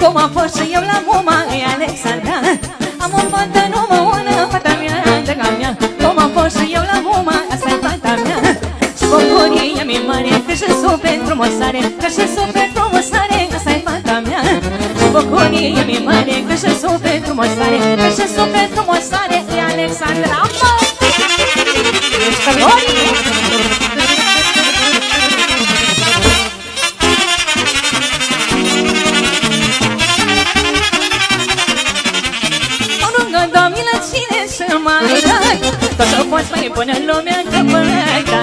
Cum am fost și eu la muma e Alexandra Am un fată numă una, fata mea, draga mea. Cum am fost și eu la muma, asta e fata mea. Și bucurie e mi mare, că și suflet frumos are Că și suflet frumos asta e fata mea. Și bucurie e mi mare, că și suflet frumos are Că și suflet frumos e Alexandra Mă! Ești pe Dacă poți bani până pues lumea încăpăta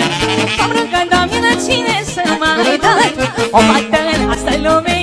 Am râncat, doamne, cine să mai dă O fată în asta lumea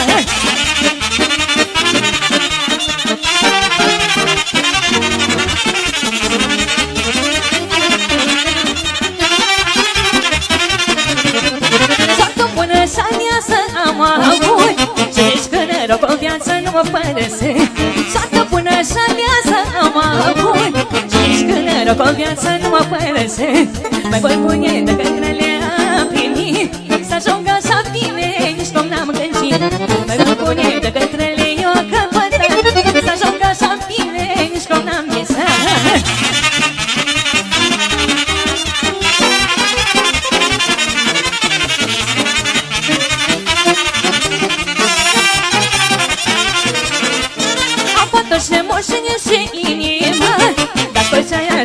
mă părăsesc. Soartă bună și viața mă pun Și ești gânără cu viața nu mă părăsesc. Mai voi pune decât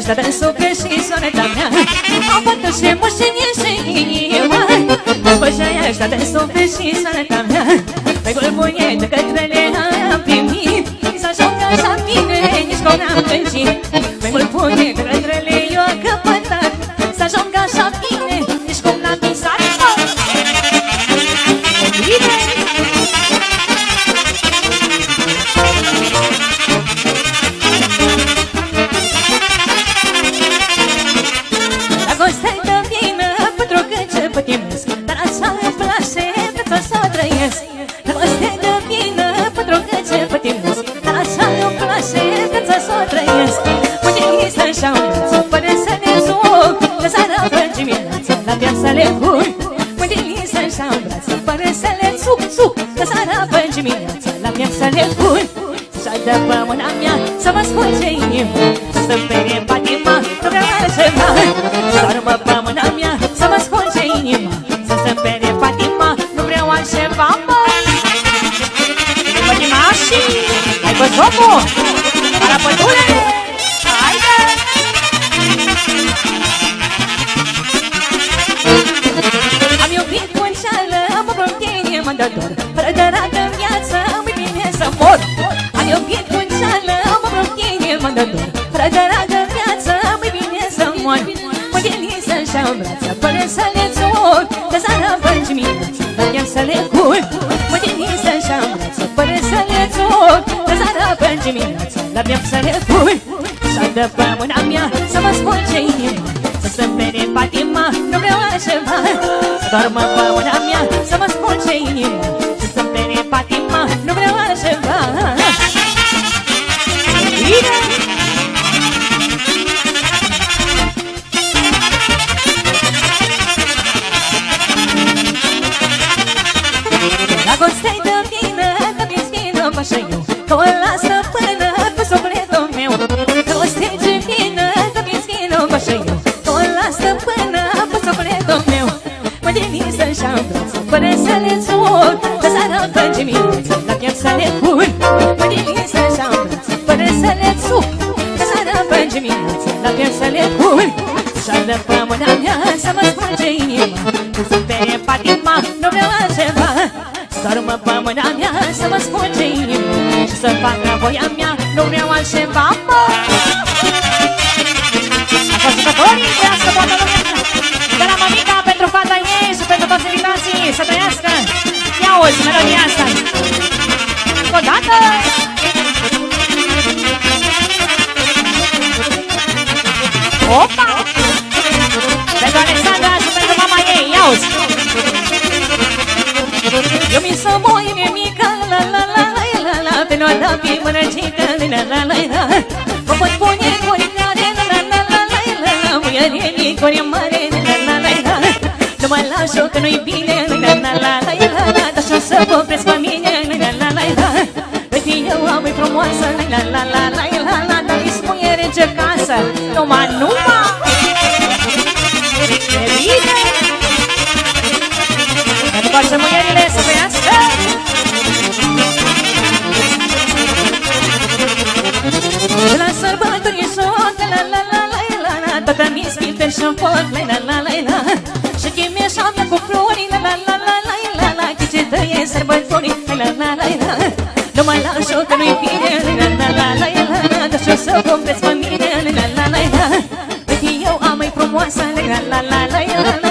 să desuflești scrisoarea mea O potă și moșenie și inima Pășaia asta desuflești scrisoarea mea Pe gulbuie de către los ojos para Puertura. Am iubit cu înșeală, am să mor Am iubit cu înșeală, am o tine mă dă dor Fără de rată în viață, îmi să să-și brață, să le țor dimineața La chem să le culc Și de pe mâna mea Să mă spulge inima Să se vede patima Nu vreau altceva. Să doarmă în brață, până să le țur Că seara pe dimineață, la piept să le cur Mă denis așa în brață, până să le țur Că seara pe dimineață, la piept să le cur Și-ar de pe mâna mea să mă spulge inima Să-mi perie patima, nu vreau altceva Doar-mă pe mâna mea să mă spulge inima Și să facă voia mea, nu vreau altceva, mă. Ascultătorii, trească Ia uzi melodia asta Încă o dată Opa! Pentru Alexandra și pentru mama ei, ia uzi eu mi să moi mie mică, la la la la la la Pe noa da pe mânăcică, la la la la la Mă pot pune guri care, la la la la la la la Muiere guri mare, la la la la la Nu mă las-o că nu-i bine, frumoasă, la la la la la la la Dar mi spune rege casă, numai, numai Nu mai las eu că nu-i bine la la la la la la Dar și-o să vorbesc pe mine la la la la la Uite eu am mai frumoasă la la la la la la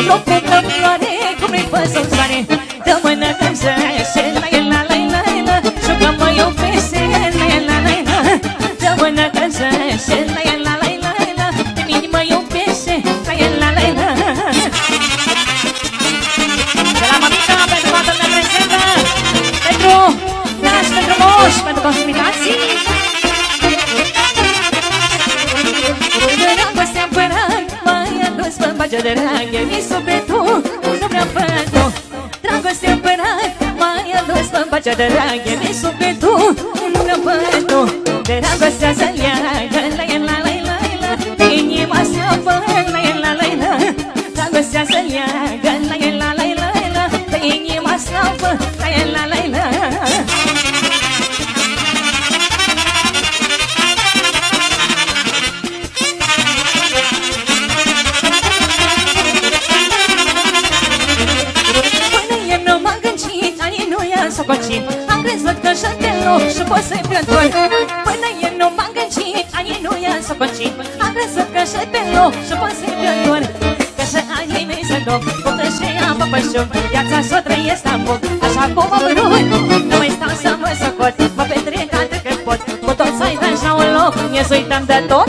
iubire Mă dau cu floare, cum e جدنا crezut că și te loc și pot să-i plător Că și anii mei să duc, puptă și apă pe șuc Viața s-o trăiesc am foc, așa cum am vrut Nu mai stau să mă socot, mă petrec atât cât pot. Cu toți să-i așa un loc, ne să uităm de tot,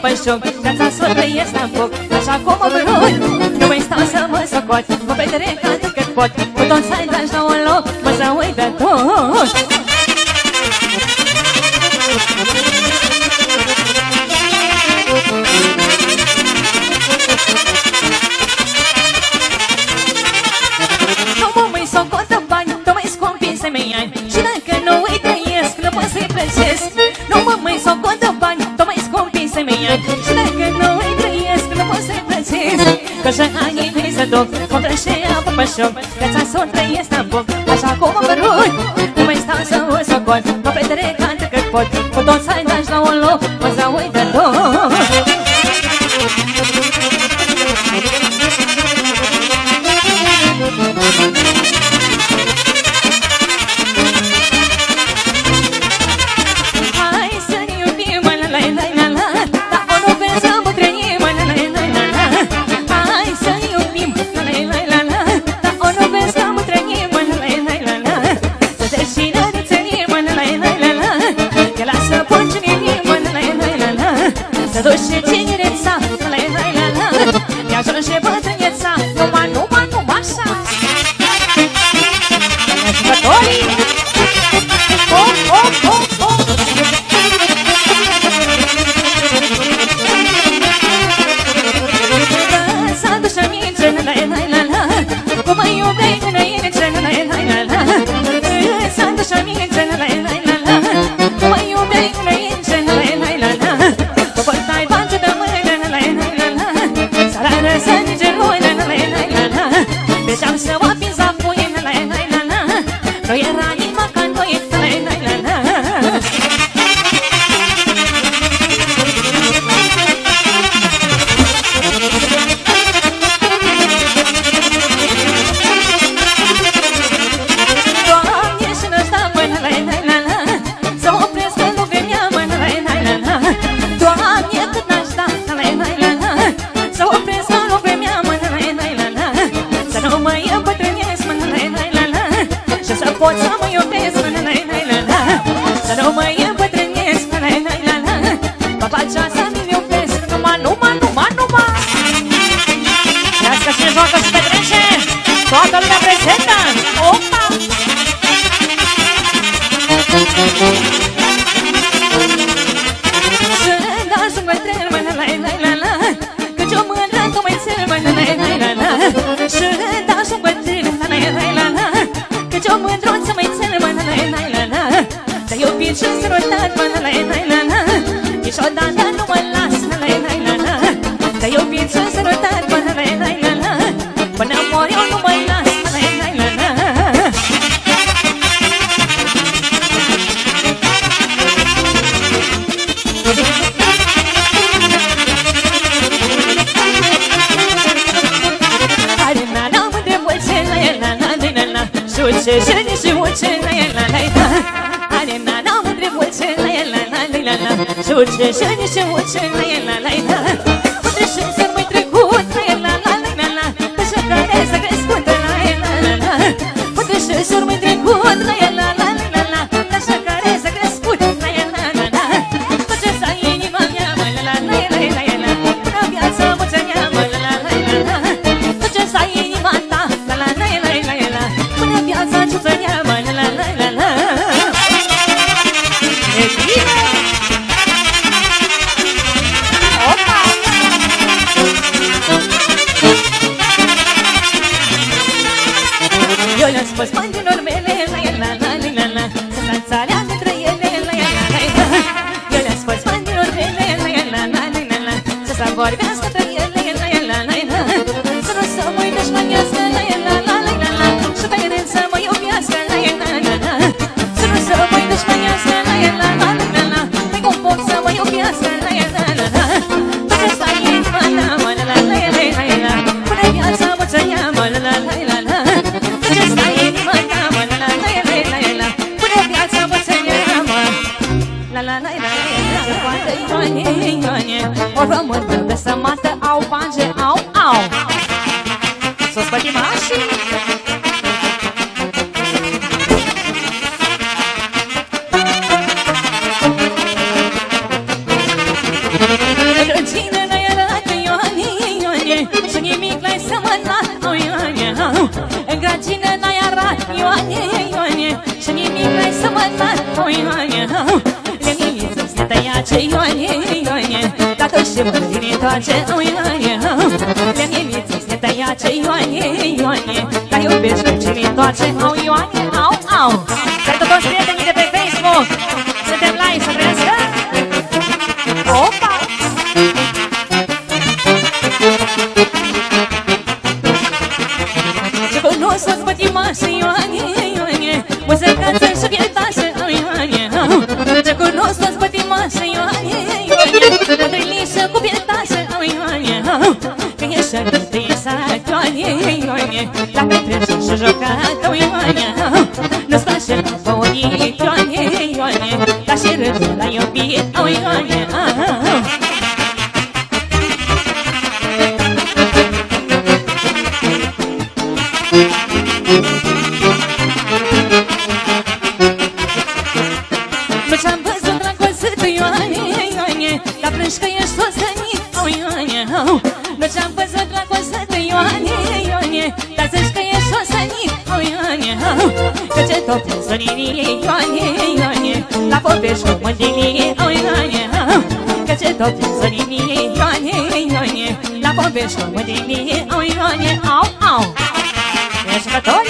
păpășoc Viața să trăiesc la foc Așa cum am vrut Nu mai stau să mă socot Mă petrec atât cât pot Că și anii mei se duc Contra și apă pe șoc Viața s-o trăiesc în foc Așa cum am vrut. Nu mai stau să o socot Mă petrec atât cât pot importar 人生一世，我只。În grădină n-ai arat, Ioane, Ioane Și nimic n-ai să mă nat, o Ioane Leniță să te iace, Ioane, Ioane Dacă și mă dinitoace, o Ioane Leniță să te iace, Ioane, Ioane Dar iubești cu cine toace, au Ioane, au, au. că ce tot săninie, Ioane, Ioane, la povești cu mândrie, o Ioane, că ce tot săninie, Ioane, Ioane, la povești cu mândrie, o Ioane, au, au. Ești cători?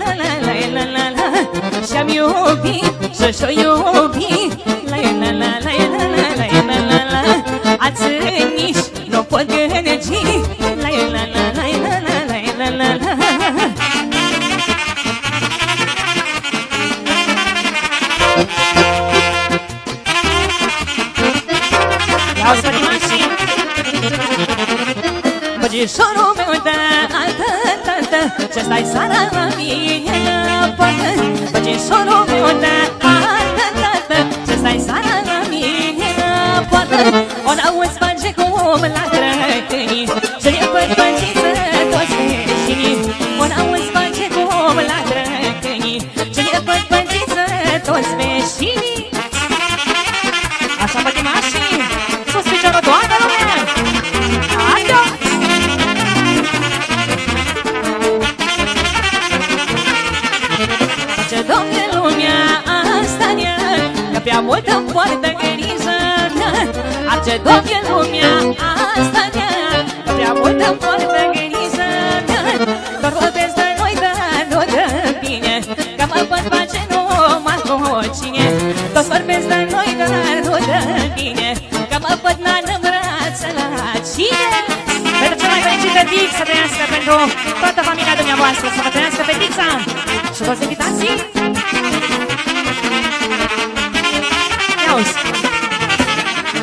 la la la la la la, la, iubit și-o iubit solo Benic să trăiască pentru toată familia dumneavoastră, să vă trăiască fetița și toți invitații. Ia uzi!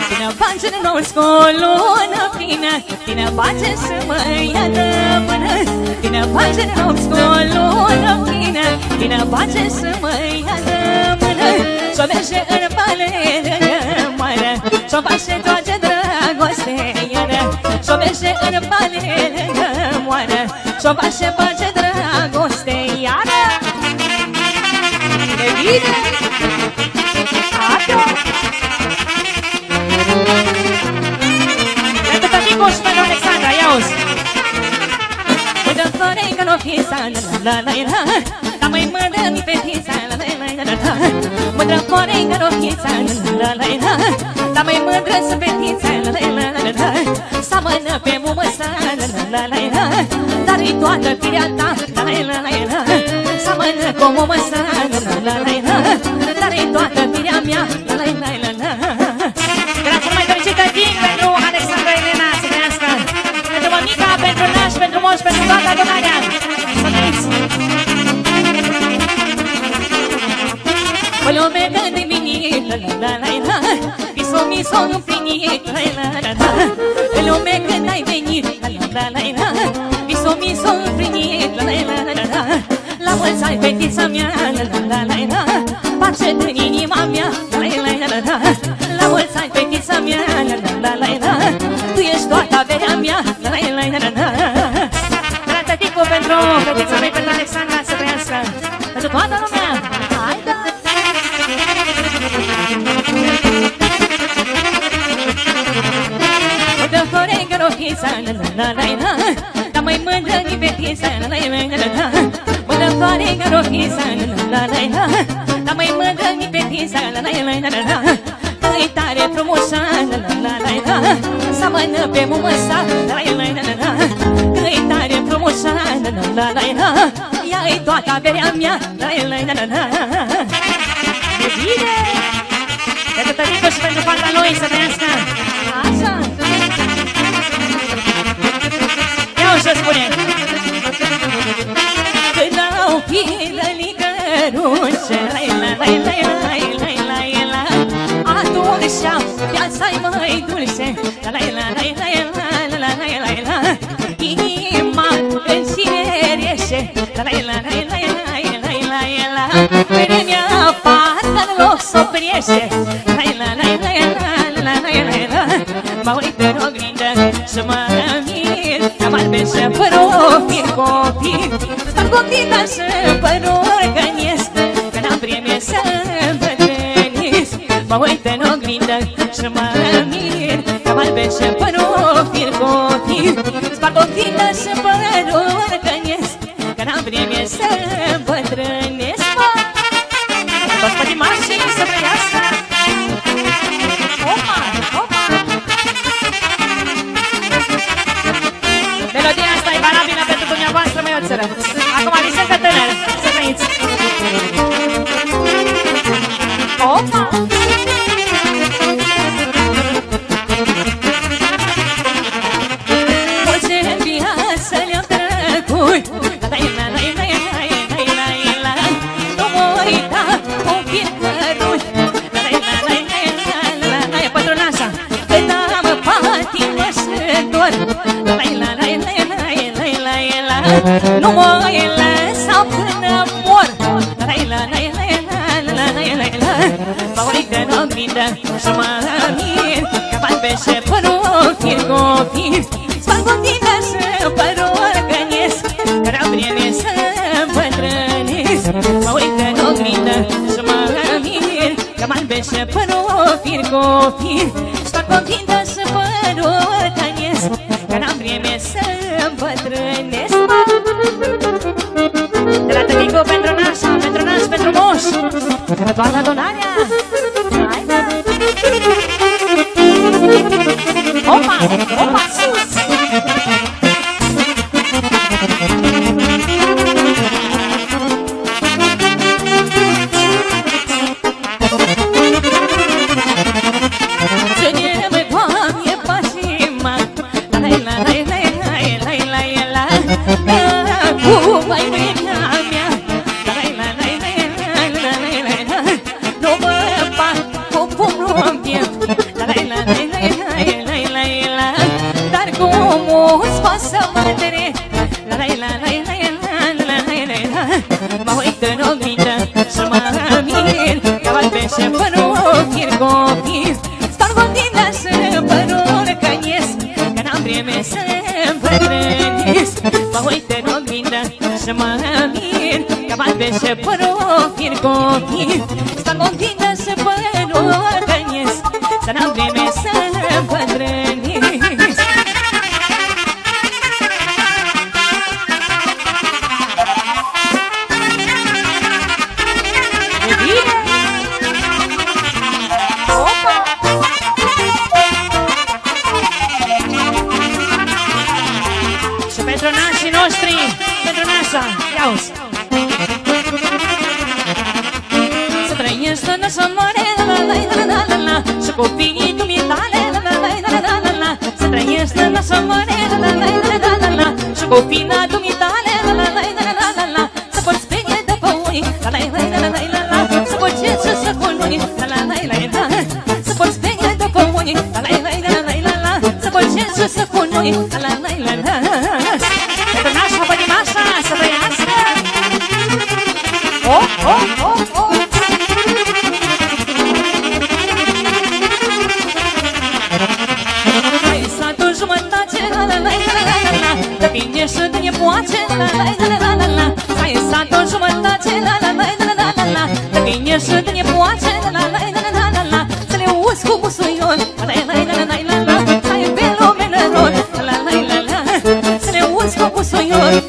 Tine face în nou scolonă plină, tine face să mă iată până. Tine face în nou scolonă plină, tine face să mă iată până. Să merge în palele mare, să face toate bage în bani lângă moară Și-o face bage dragoste iară De bine! Adio! Pentru Tătico și pentru Alexandra, ia-uzi! Uite-mi florencă, nu fi la la la la Dar mai mă dă-mi fetița, Mândră că n-o fi sa, la la la Dar mai mândră să fetița, la la la la la Seamănă pe mumă sa, la la la la Dar-i toată firea ta, la la la la Seamănă cu mumă sa, la la la la minit, la la la la Viso mi s-o împlinit, la la la la O lume când ai venit, la la la la Viso mi s-o împlinit, la la la la La mulți ai fetița mea, la la la la la Pace în inima mea, la la la la La mulți ai fetița mea, la la la la la Tu ești toată averea mea, la la la la la la la la la Dar mai mândră din fetița, la la la la Uite, florencă, rochița, la la la la Dar mai mândră din fetița, la la la la la Că-i tare frumoasă, la la la la la Seamănă pe mumă sa, la la la la la Că-i tare frumoasă, la la la la la Ea-i toată averea mea, la la la la la E bine! Pentru tătică și pentru fata lui să trăiască La la la la la la la la Atunci viața-i mai dulce La la la la la la la la la la Inima în cine rieșe La la la la la la la la la Vremea parcă în loc s-o prieșe La la la la la la la la la Mă uit în oglindă și mă mir Am albeșe părofir copil Sparg oglinda și părul găniesc Că n-am vreme să îmbătrânesc Mă uit în oglindă și mă mir Am albeșe părofir copil Sparg oglinda și Keteratuan satu nanya. Nașa, ia-uzi să moare la la la la la la Și copiii dumitale la la la la la la la Să trăiești la să moare la la la la la la la Și copiii dumitale la la la la la la la Să poți spune de pe unii la la la la la la la Să poți ce să să cununi la la la la la Să poți spune de pe unii la la la la la la la Să poți ce să să cununi la la la la la Să le uzi cu busuion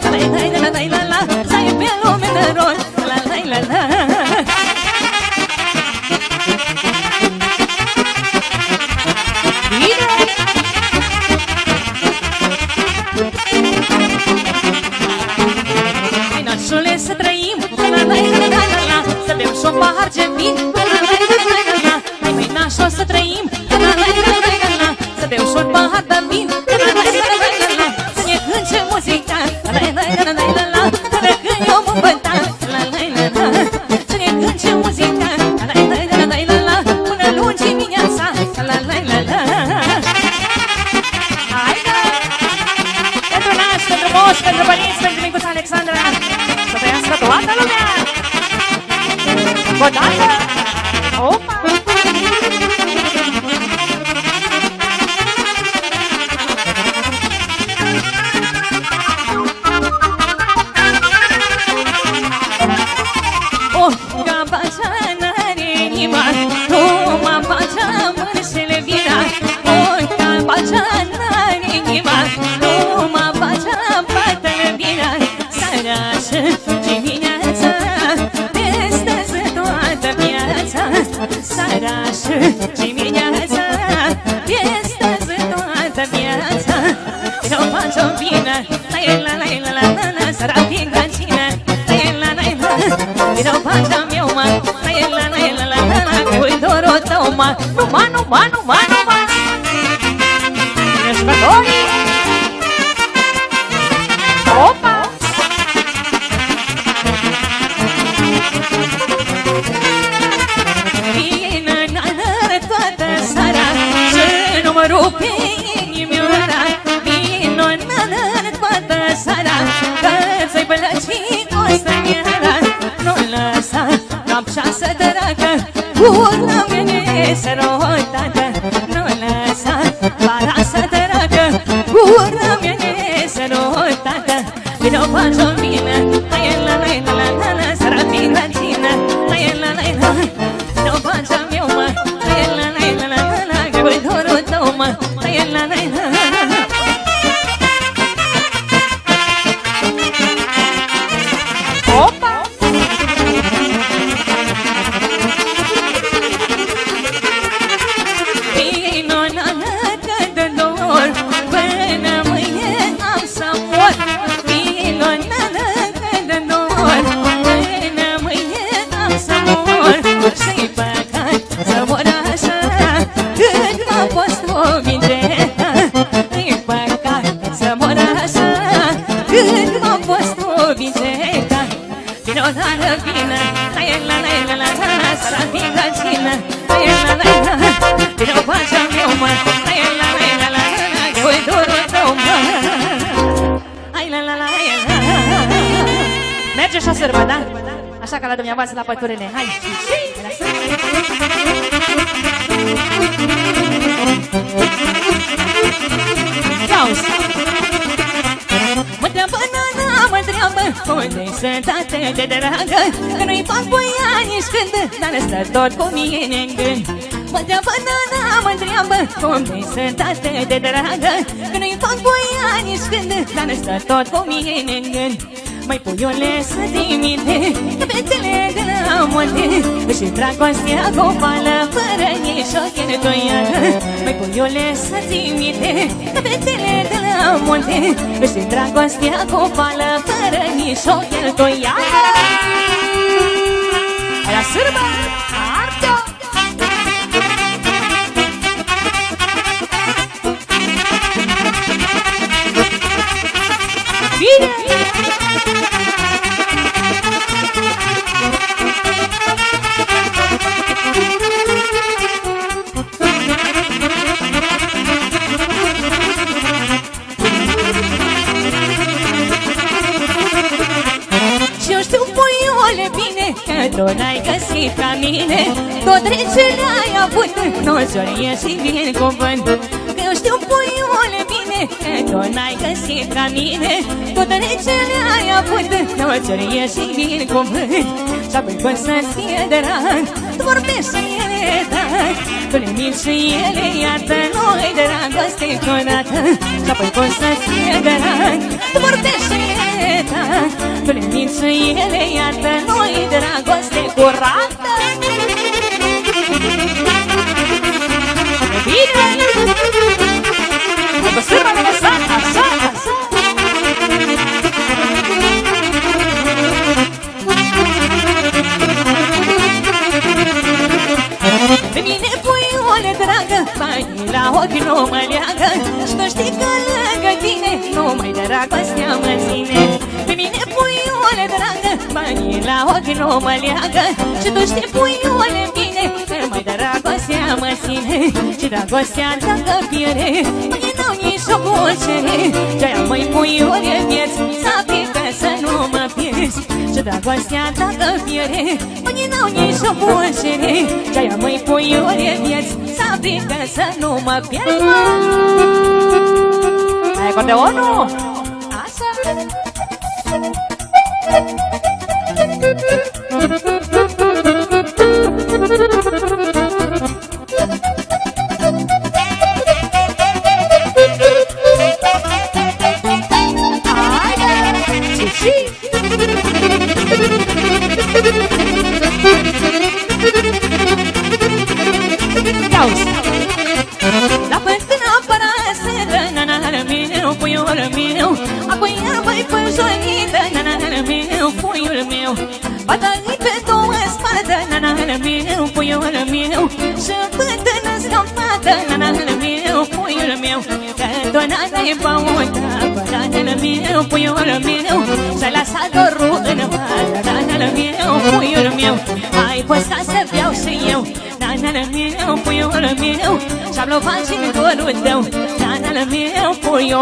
தையல்ல நைனா la dumneavoastră la păturile Hai! Auzi Mă întreabă nana, mă întreabă Unde-i sănătate de dragă? Că nu-i fac voia nici când Dar stă tot cu mine în gând. Mă întreabă nana, mă întreabă Unde-i sănătate de dragă? Că nu-i fac voia nici când Dar stă tot cu mine în gând Mai puiule să dimite Că fetele de la munte Și dragostea gopală Fără nici o cheltuială. Mai puiule să dimite Că fetele de la munte Și dragostea gopală Fără nici o cheltuială. La sârbă tu n-ai găsit ca mine. Tot trecele ai avut Nu-ți ori ieși din cuvânt tu n-ai găsit ca mine. Tot trecele ai avut Nu-ți ori ieși din cuvânt? Și apoi când să-ți fie drag Tu vorbești și ele drag Tu le minți și ele iată Nu-i dragoste curată Și apoi când să-ți fie drag Tu vorbești și ele drag Tu le minți și ele iată Nu-i dragoste curată. Bine! Vă sârmă de lăsat, așa, așa Pe mine puiule dragă Banii la ochi nu mă leagă. Și tu știi că lângă tine Numai dragostea mă ține Pe mine puiule dragă Banii la ochi nu mă leagă Și tu știi puiule bine Că mai dragostea mă ține Și dragostea dacă pierde Mâine n-au nici o bucere Ce-aia măi puiule vieți Să pică să nu mă pierzi Și dragostea dacă pierde Mâine n-au nici o bucere Ce-aia măi puiule vieți Să pică să nu mă pierzi Ai acordeonul? Așa Haide!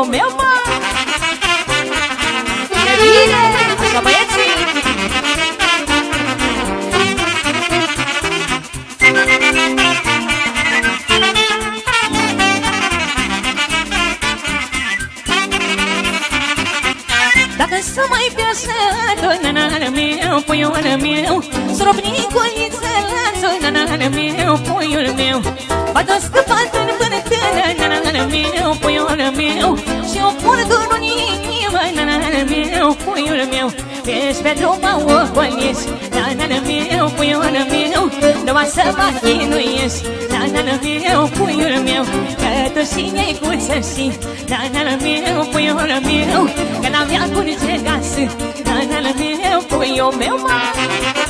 Puiul meu, mă E bine, așa băieții Dacă să mai piasă Nanana meu, puiul meu Să robni coliță lanțul Nanana meu, puiul meu. Bată scăpat în bânătână Nanana meu, puiul meu. Și o port în inimă Nanana meu, puiul meu. Ești pe drum mă ocoliți Nanana meu, puiul meu. Numai să mă chinuiești Nanana meu, puiul meu. Că tu și ne-ai cu să știi Nanana meu, puiul meu. Că n-avea curge gasă Nanana meu, puiul meu, mă. E bine! puiul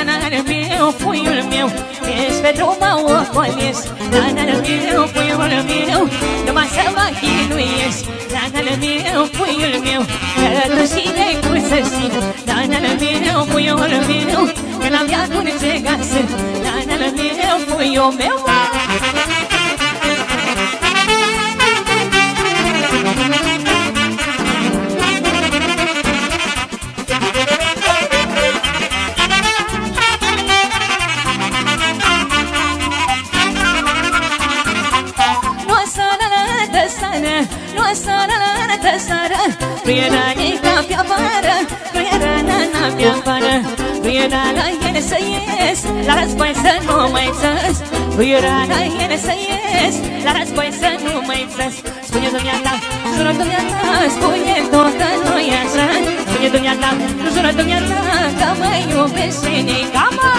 Să o pun la părtăniță, nanal meu, puiul meu Să o iau în copiliniță, nanal meu, puiul meu Ești pe drum mă ocolești, nanal meu, puiul meu Numai să mă chinuiești, nanal meu, puiul meu Că tu și de cum să știi, nanal meu, puiul meu. Că n-am viață ce gasă, nanal meu, puiul meu Nu era nica pe afară Nu era nana pe afară Nu era la ele să ies La război să nu mai țăs Nu era la ele să ies La război să nu mai țăs Spune dumneata, jură dumneata Spune tot că nu e așa Spune dumneata, jură dumneata Că mă iubește nica mă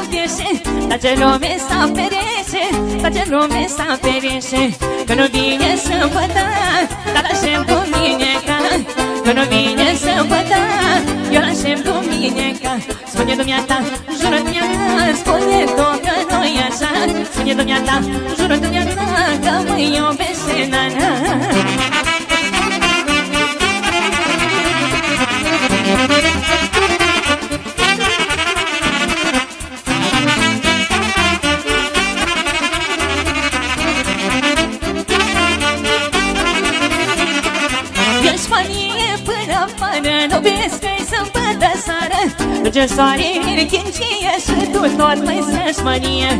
mă iubiește Dar ce lume s-a ferește Dar ce lume s-a ferește Că nu vine să sâmbătă Dar aștept cu mine ca Că nu vine să sâmbătă Eu l-aștept cu mine ca Spune dumneata, jură dumneata Spune tot că nu e așa. Spune dumneata, jură dumneata Că mă iubește, na-na afară seară Duce soarele chincie și tu tot mai să-și mărie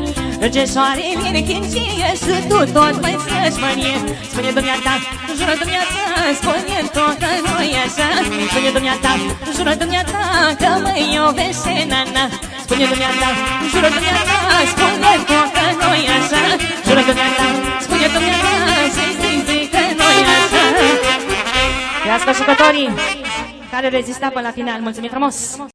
Duce soarele chincie și tu tot mai să-și mărie Spune dumneata, jură dumneata Spune tot că nu e așa Spune dumneata, jură dumneata Că mă iubește nana Spune dumneata, jură dumneata Spune tot că nu e așa Jură dumneata, spune dumneata Zi, zi, zi că nu e așa Trească jucătorii! care rezista până la final. Mulțumim frumos!